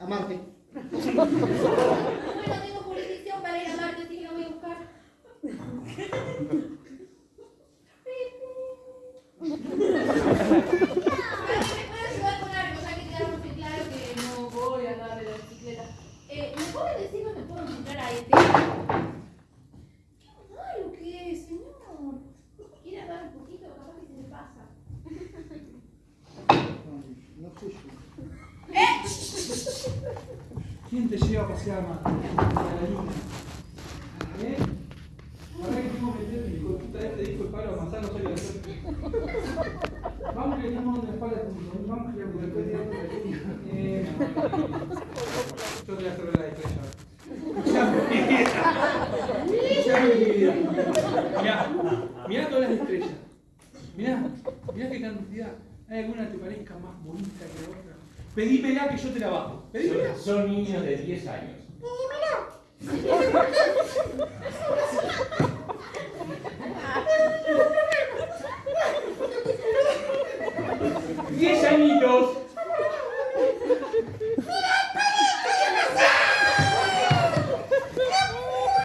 A Marte. Bueno, tengo jurisdicción para ir a Marte, así que lo voy a buscar. Ahora me ¿Quién te lleva a pasear más? A la luna. ¿Eh? Ahora que tengo que meter el hijo de puta este dijo el palo no sé qué hacer. Vamos que en la espalda juntos. Vamos que después de Eh, Yo te voy a hacer la estrella. Escuchá mi vida. Mirá, mirá todas las estrellas. Mirá, mirá qué cantidad. ¿Hay alguna que te parezca más bonita que otra? Pedímela que yo te la bajo. Pedímela. Son, niños de 10 años. Pedímela. ¡Diez añitos!